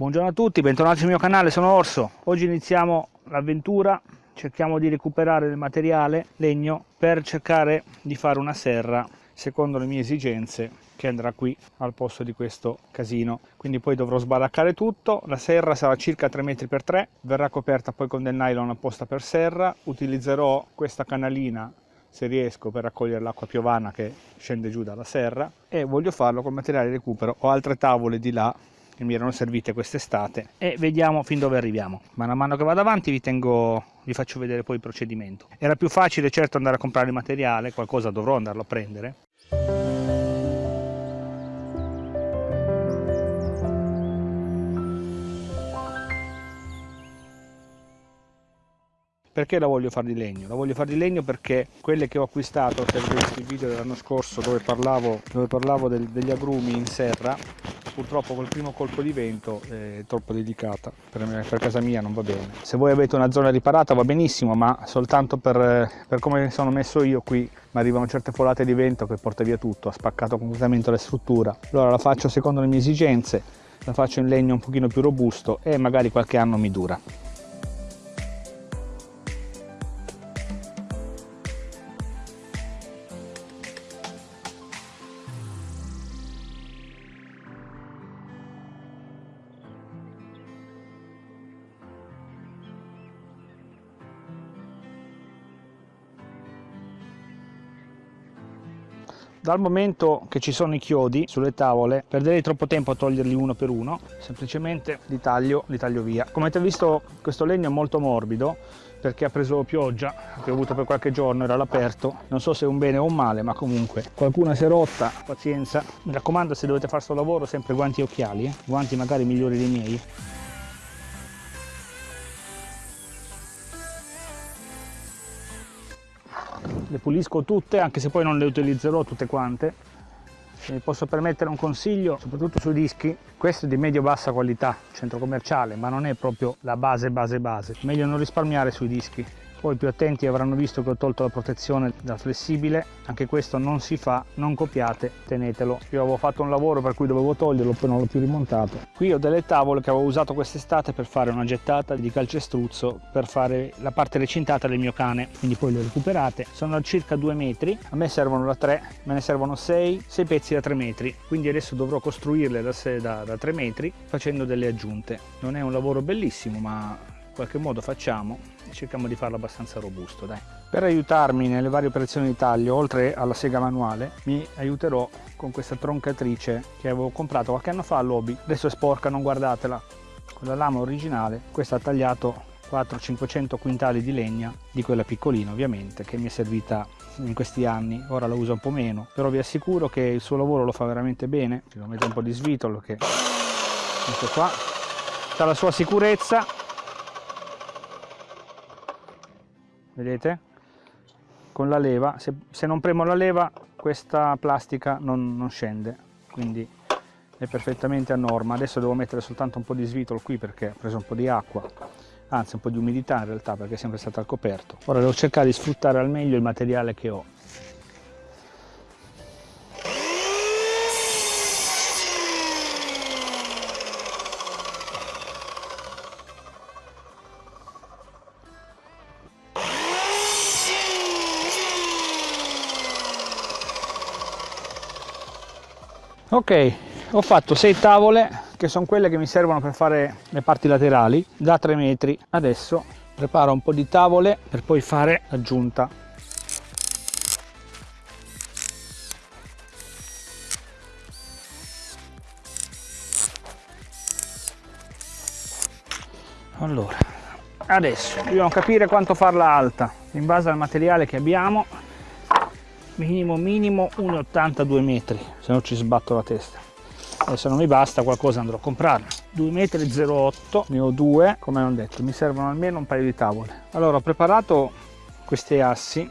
Buongiorno a tutti, bentornati sul mio canale, sono Orso. Oggi iniziamo l'avventura, cerchiamo di recuperare del materiale, legno, per cercare di fare una serra secondo le mie esigenze che andrà qui al posto di questo casino. Quindi poi dovrò sbaraccare tutto, la serra sarà circa 3 metri per 3, verrà coperta poi con del nylon apposta per serra, utilizzerò questa canalina se riesco per raccogliere l'acqua piovana che scende giù dalla serra e voglio farlo con materiale di recupero ho altre tavole di là che mi erano servite quest'estate e vediamo fin dove arriviamo. Man mano che vado avanti vi tengo vi faccio vedere poi il procedimento. Era più facile certo andare a comprare il materiale qualcosa dovrò andarlo a prendere. Perché la voglio fare di legno? La voglio fare di legno perché quelle che ho acquistato, se visto il video dell'anno scorso dove parlavo, dove parlavo del, degli agrumi in serra, purtroppo col primo colpo di vento è troppo delicata, per, me, per casa mia non va bene. Se voi avete una zona riparata va benissimo, ma soltanto per, per come sono messo io qui mi arrivano certe folate di vento che porta via tutto, ha spaccato completamente la struttura. Allora la faccio secondo le mie esigenze, la faccio in legno un pochino più robusto e magari qualche anno mi dura. Dal momento che ci sono i chiodi sulle tavole, perderei troppo tempo a toglierli uno per uno, semplicemente li taglio, li taglio via. Come avete visto questo legno è molto morbido perché ha preso pioggia, ha piovuto per qualche giorno, era all'aperto, non so se è un bene o un male, ma comunque qualcuna si è rotta, pazienza. Mi raccomando se dovete fare questo lavoro sempre guanti e occhiali, eh? guanti magari migliori dei miei. Le pulisco tutte anche se poi non le utilizzerò tutte quante. Se mi posso permettere un consiglio soprattutto sui dischi. Questo è di medio bassa qualità centro commerciale ma non è proprio la base base base. Meglio non risparmiare sui dischi poi più attenti avranno visto che ho tolto la protezione da flessibile. Anche questo non si fa non copiate tenetelo. Io avevo fatto un lavoro per cui dovevo toglierlo poi non l'ho più rimontato. Qui ho delle tavole che avevo usato quest'estate per fare una gettata di calcestruzzo per fare la parte recintata del mio cane. Quindi poi le recuperate. Sono a circa due metri. A me servono da 3 me ne servono 6 6 pezzi da 3 metri. Quindi adesso dovrò costruirle da, da, da 3 metri facendo delle aggiunte. Non è un lavoro bellissimo ma qualche modo facciamo e cerchiamo di farlo abbastanza robusto dai. per aiutarmi nelle varie operazioni di taglio oltre alla sega manuale mi aiuterò con questa troncatrice che avevo comprato qualche anno fa all'Obi adesso è sporca non guardatela. Con la lama originale questa ha tagliato 400-500 quintali di legna di quella piccolina ovviamente che mi è servita in questi anni. Ora la uso un po' meno però vi assicuro che il suo lavoro lo fa veramente bene. Ci devo mettere un po' di svitolo che questo qua. La sua sicurezza vedete? Con la leva se, se, non premo la leva questa plastica non, non, scende quindi è perfettamente a norma. Adesso devo mettere soltanto un po' di svitolo qui perché ho preso un po' di acqua anzi un po' di umidità in realtà perché è sempre stata al coperto. Ora devo cercare di sfruttare al meglio il materiale che ho ok ho fatto sei tavole che sono quelle che mi servono per fare le parti laterali da 3 metri. Adesso preparo un po di tavole per poi fare l'aggiunta. Allora adesso dobbiamo capire quanto farla alta in base al materiale che abbiamo minimo minimo 1,82 metri se no ci sbatto la testa. E se non mi basta qualcosa andrò a comprare 2 metri 08 ne ho due come ho detto mi servono almeno un paio di tavole. Allora ho preparato questi assi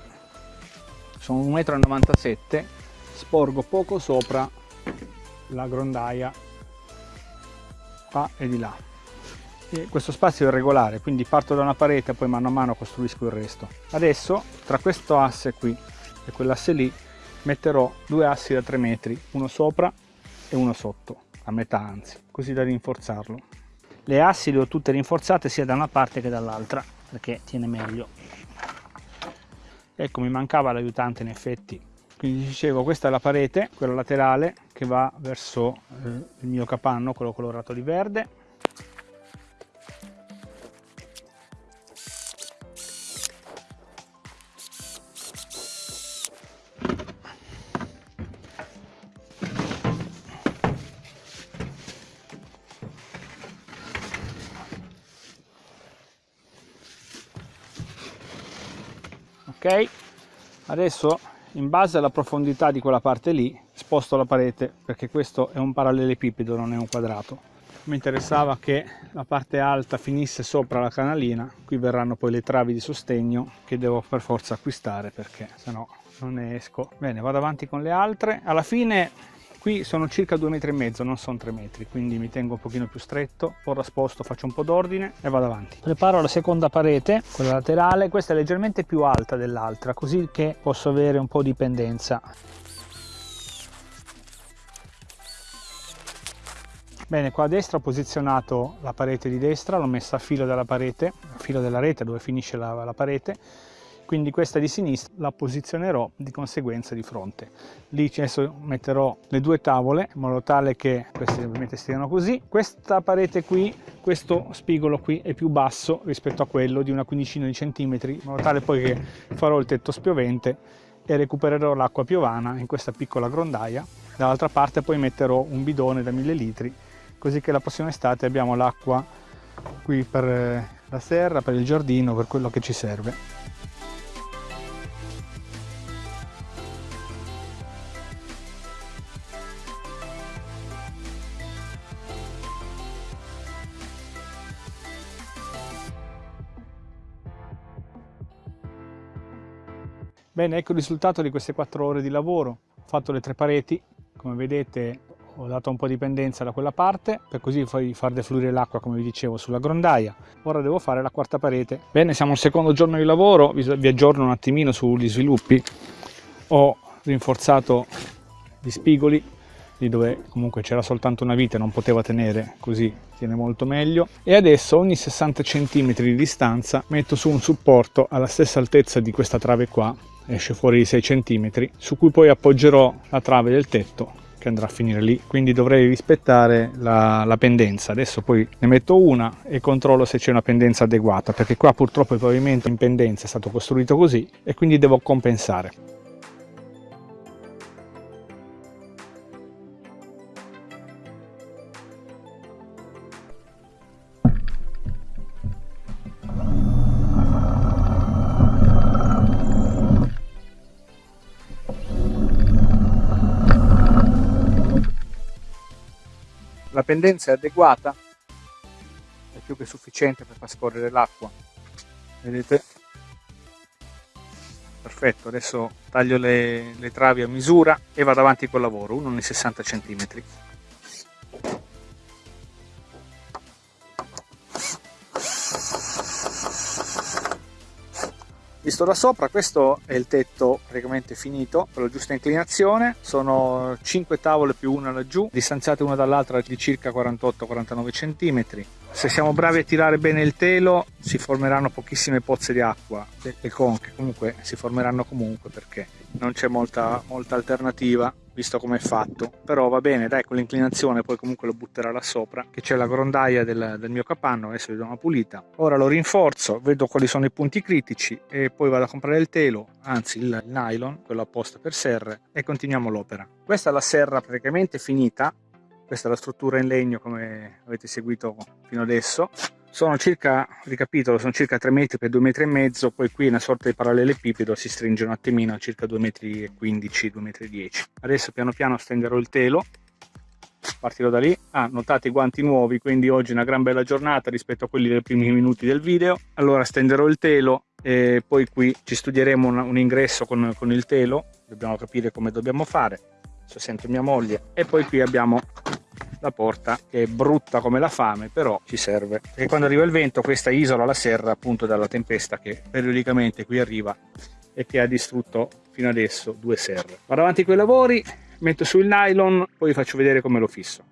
sono 1,97 m sporgo poco sopra la grondaia qua e di là. E questo spazio è regolare quindi parto da una parete e poi mano a mano costruisco il resto. Adesso tra questo asse qui e quell'asse lì metterò due assi da 3 metri uno sopra e uno sotto a metà anzi così da rinforzarlo. Le assi le ho tutte rinforzate sia da una parte che dall'altra perché tiene meglio. Ecco mi mancava l'aiutante in effetti. Quindi dicevo questa è la parete quella laterale che va verso eh, il mio capanno quello colorato di verde ok? Adesso in base alla profondità di quella parte lì sposto la parete perché questo è un parallelepipedo non è un quadrato. Mi interessava che la parte alta finisse sopra la canalina qui verranno poi le travi di sostegno che devo per forza acquistare perché sennò non ne esco. Bene vado avanti con le altre. Alla fine Qui sono circa 2 metri e mezzo, non sono 3 metri, quindi mi tengo un pochino più stretto, ora sposto, faccio un po' d'ordine e vado avanti. Preparo la seconda parete, quella laterale, questa è leggermente più alta dell'altra, così che posso avere un po' di pendenza. Bene, qua a destra ho posizionato la parete di destra, l'ho messa a filo della parete, a filo della rete dove finisce la, la parete, quindi questa di sinistra la posizionerò di conseguenza di fronte. Lì adesso metterò le due tavole in modo tale che queste ovviamente stiano così. Questa parete qui questo spigolo qui è più basso rispetto a quello di una quindicina di centimetri in modo tale poi che farò il tetto spiovente e recupererò l'acqua piovana in questa piccola grondaia. Dall'altra parte poi metterò un bidone da 1000 litri così che la prossima estate abbiamo l'acqua qui per eh, la serra, per il giardino, per quello che ci serve. Bene, ecco il risultato di queste quattro ore di lavoro. Ho fatto le tre pareti, come vedete ho dato un po' di pendenza da quella parte per così far defluire l'acqua come vi dicevo sulla grondaia. Ora devo fare la quarta parete. Bene siamo al secondo giorno di lavoro vi aggiorno un attimino sugli sviluppi. Ho rinforzato gli spigoli lì dove comunque c'era soltanto una vite non poteva tenere così tiene molto meglio. E adesso ogni 60 cm di distanza metto su un supporto alla stessa altezza di questa trave qua esce fuori di 6 cm su cui poi appoggerò la trave del tetto che andrà a finire lì. Quindi dovrei rispettare la, la pendenza. Adesso poi ne metto una e controllo se c'è una pendenza adeguata perché qua purtroppo il pavimento in pendenza è stato costruito così e quindi devo compensare pendenza è adeguata? È più che sufficiente per far scorrere l'acqua. Vedete? Perfetto adesso taglio le, le travi a misura e vado avanti col lavoro uno nei 60 centimetri Visto da sopra questo è il tetto praticamente finito con la giusta inclinazione, sono 5 tavole più una laggiù, distanziate una dall'altra di circa 48-49 cm. Se siamo bravi a tirare bene il telo si formeranno pochissime pozze di acqua e conche, comunque si formeranno comunque perché non c'è molta, molta alternativa visto come è fatto. Però va bene dai con l'inclinazione poi comunque lo butterà là sopra che c'è la grondaia del, del, mio capanno adesso gli do una pulita. Ora lo rinforzo vedo quali sono i punti critici e poi vado a comprare il telo anzi il, nylon quello apposta per serre e continuiamo l'opera. Questa è la serra praticamente finita. Questa è la struttura in legno come avete seguito fino adesso sono circa, ricapitolo, sono circa 3 metri per 2 metri e mezzo, poi qui una sorta di parallelepipedo si stringe un attimino a circa 2 metri e 15, 2 metri e 10. Adesso piano piano stenderò il telo, partirò da lì. Ah, notate i guanti nuovi, quindi oggi è una gran bella giornata rispetto a quelli dei primi minuti del video. Allora stenderò il telo e poi qui ci studieremo un, un ingresso con, con il telo, dobbiamo capire come dobbiamo fare. Adesso sento mia moglie e poi qui abbiamo la porta che è brutta come la fame però ci serve. Perché quando arriva il vento questa isola la serra appunto dalla tempesta che periodicamente qui arriva e che ha distrutto fino adesso due serre. Vado avanti con i lavori metto sul nylon poi vi faccio vedere come lo fisso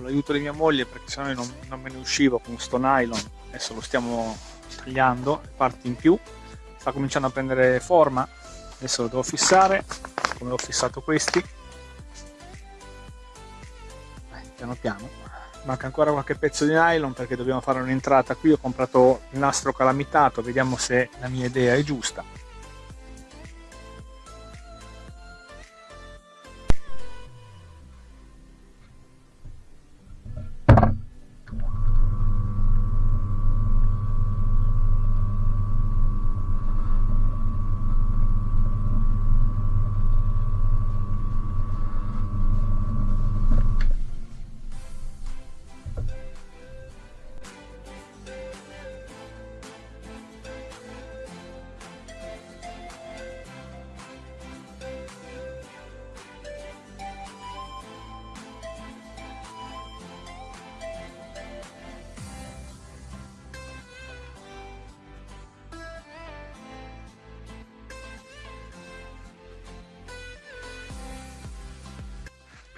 con l'aiuto di mia moglie perché sennò non, non me ne uscivo con sto nylon. Adesso lo stiamo tagliando parti in più. Sta cominciando a prendere forma. Adesso lo devo fissare come ho fissato questi. Piano piano. Manca ancora qualche pezzo di nylon perché dobbiamo fare un'entrata qui. Ho comprato il nastro calamitato vediamo se la mia idea è giusta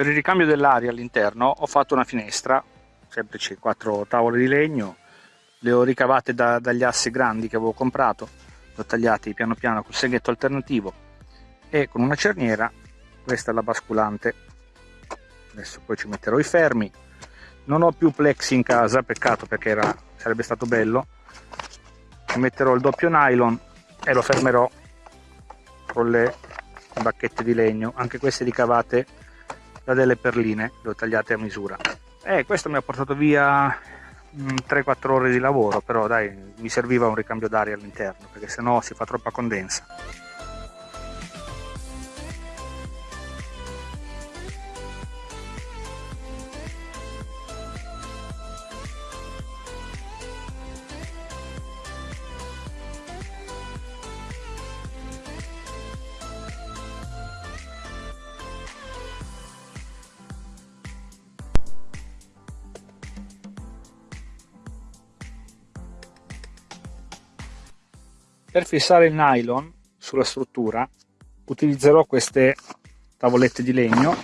per il ricambio dell'aria all'interno ho fatto una finestra semplice quattro tavole di legno le ho ricavate da, dagli assi grandi che avevo comprato le ho tagliati piano piano col seghetto alternativo e con una cerniera questa è la basculante. Adesso poi ci metterò i fermi. Non ho più plexi in casa peccato perché era, sarebbe stato bello. Ci metterò il doppio nylon e lo fermerò con le bacchette di legno anche queste ricavate da delle perline, le ho tagliate a misura. E questo mi ha portato via 3-4 mm, ore di lavoro, però dai, mi serviva un ricambio d'aria all'interno, perché sennò si fa troppa condensa. Per fissare il nylon sulla struttura utilizzerò queste tavolette di legno,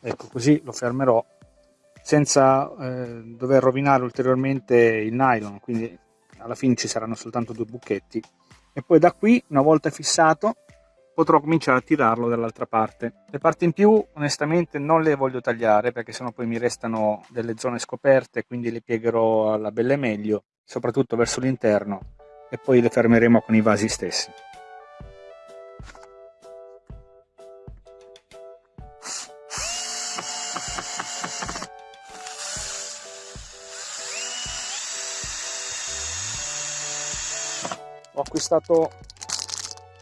ecco così lo fermerò senza eh, dover rovinare ulteriormente il nylon, quindi alla fine ci saranno soltanto due buchetti. E poi da qui una volta fissato potrò cominciare a tirarlo dall'altra parte. Le parti in più onestamente non le voglio tagliare perché sennò poi mi restano delle zone scoperte quindi le piegherò alla belle meglio soprattutto verso l'interno e poi le fermeremo con i vasi stessi. Ho acquistato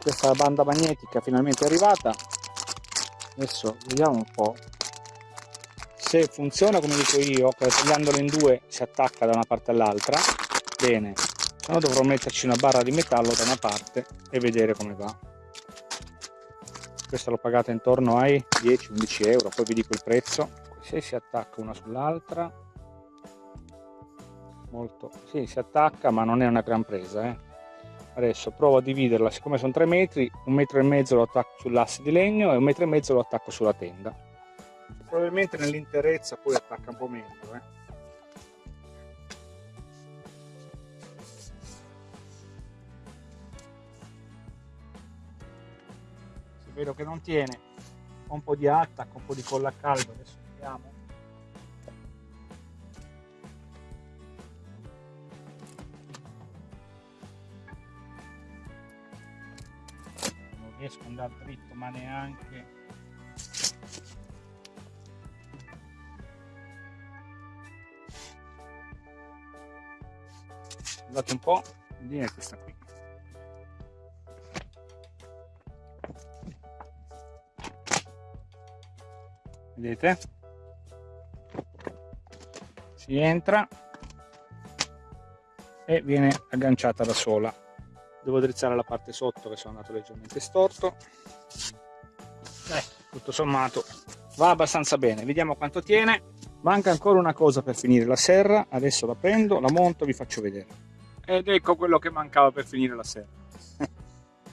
questa banda magnetica finalmente arrivata adesso vediamo un po' se funziona come dico io tagliandolo in due si attacca da una parte all'altra bene no dovrò metterci una barra di metallo da una parte e vedere come va questa l'ho pagata intorno ai 10-11 euro poi vi dico il prezzo se si attacca una sull'altra molto sì si attacca ma non è una gran presa eh. adesso provo a dividerla siccome sono 3 metri un metro e mezzo lo attacco sull'asse di legno e un metro e mezzo lo attacco sulla tenda probabilmente nell'interezza poi attacca un po' meglio eh. Vedo che non tiene. Un po' di attacco, un po' di colla a caldo adesso vediamo non riesco ad andare dritto ma neanche. Guardate un po' è questa qui vedete? Si entra e viene agganciata da sola. Devo drizzare la parte sotto che sono andato leggermente storto. Eh, tutto sommato va abbastanza bene. Vediamo quanto tiene. Manca ancora una cosa per finire la serra. Adesso la prendo la monto vi faccio vedere. Ed ecco quello che mancava per finire la serra.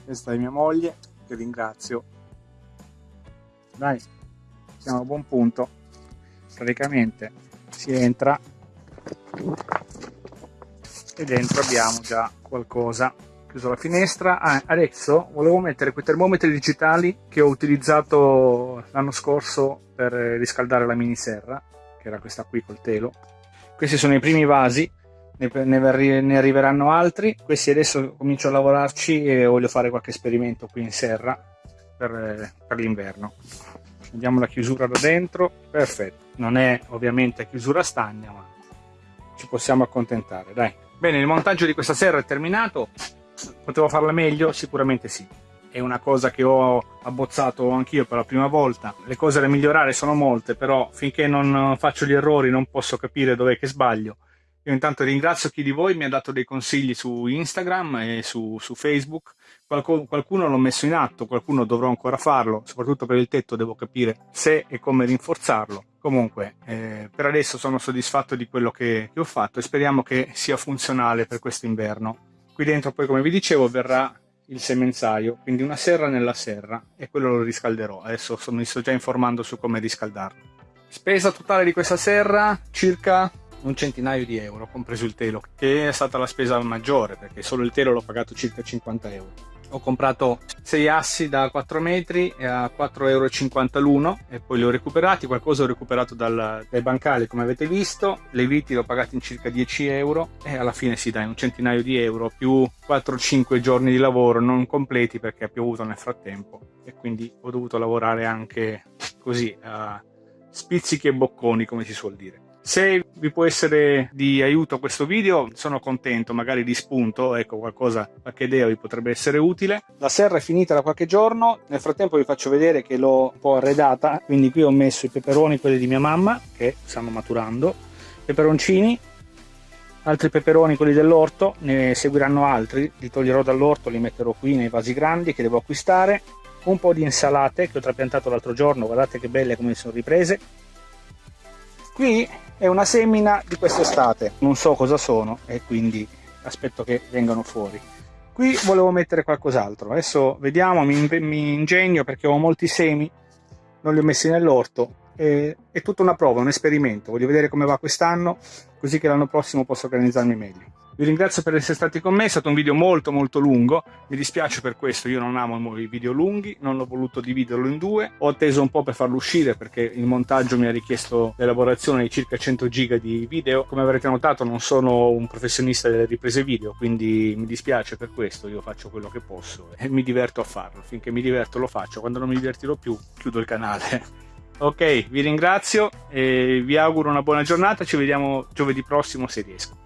Questa è mia moglie che ringrazio. Dai siamo a buon punto. Praticamente si entra e dentro abbiamo già qualcosa. Chiuso la finestra. Ah, adesso volevo mettere quei termometri digitali che ho utilizzato l'anno scorso per riscaldare la mini serra che era questa qui col telo. Questi sono i primi vasi ne, ne, ne arriveranno altri. Questi adesso comincio a lavorarci e voglio fare qualche esperimento qui in serra per, per l'inverno vediamo la chiusura da dentro perfetto non è ovviamente chiusura stagna ma ci possiamo accontentare dai bene il montaggio di questa serra è terminato Potevo farla meglio? Sicuramente sì. È una cosa che ho abbozzato anch'io per la prima volta. Le cose da migliorare sono molte, però finché non faccio gli errori non posso capire dov'è che sbaglio. Io intanto ringrazio chi di voi mi ha dato dei consigli su Instagram e su, su Facebook. Qualcuno, qualcuno l'ho messo in atto, qualcuno dovrò ancora farlo, soprattutto per il tetto devo capire se e come rinforzarlo. Comunque, eh, per adesso sono soddisfatto di quello che, che ho fatto e speriamo che sia funzionale per questo inverno. Qui dentro poi, come vi dicevo, verrà il semenzaio, quindi una serra nella serra e quello lo riscalderò. Adesso mi sto già informando su come riscaldarlo. Spesa totale di questa serra circa un centinaio di euro, compreso il telo, che è stata la spesa maggiore perché solo il telo l'ho pagato circa 50 euro. Ho comprato 6 assi da 4 metri a 4,50 euro l'uno e poi li ho recuperati, qualcosa ho recuperato dal, dai bancali come avete visto, le viti le ho pagate in circa 10 euro e alla fine si dà un centinaio di euro più 4-5 giorni di lavoro non completi perché ha piovuto nel frattempo. E quindi ho dovuto lavorare anche così a spizzichi e bocconi come si suol dire. Se vi può essere di aiuto questo video, sono contento, magari di spunto, ecco qualcosa, qualche idea vi potrebbe essere utile. La serra è finita da qualche giorno, nel frattempo vi faccio vedere che l'ho un po' arredata, quindi qui ho messo i peperoni, quelli di mia mamma, che stanno maturando, peperoncini, altri peperoni, quelli dell'orto, ne seguiranno altri, li toglierò dall'orto, li metterò qui nei vasi grandi che devo acquistare, un po' di insalate che ho trapiantato l'altro giorno, guardate che belle come sono riprese. Qui è una semina di quest'estate. Non so cosa sono e quindi aspetto che vengano fuori. Qui volevo mettere qualcos'altro. Adesso vediamo mi, mi, ingegno perché ho molti semi non li ho messi nell'orto. È tutta una prova un esperimento. Voglio vedere come va quest'anno così che l'anno prossimo posso organizzarmi meglio vi ringrazio per essere stati con me, è stato un video molto molto lungo, mi dispiace per questo, io non amo i video lunghi, non ho voluto dividerlo in due, ho atteso un po' per farlo uscire perché il montaggio mi ha richiesto l'elaborazione di circa 100 giga di video, come avrete notato non sono un professionista delle riprese video, quindi mi dispiace per questo, io faccio quello che posso e mi diverto a farlo, finché mi diverto lo faccio, quando non mi divertirò più chiudo il canale. Ok, vi ringrazio e vi auguro una buona giornata, ci vediamo giovedì prossimo se riesco.